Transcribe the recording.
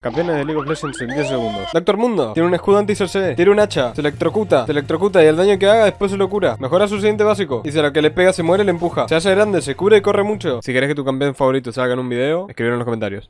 Campeones de League of Legends en 10 segundos. Doctor Mundo tiene un escudo anti-CC, tiene un hacha, se electrocuta, se electrocuta y el daño que haga después se lo cura. Mejora su siguiente básico. Y si a lo que le pega se muere, le empuja. Se hace grande, se cura y corre mucho. Si querés que tu campeón favorito salga en un video, escribir en los comentarios.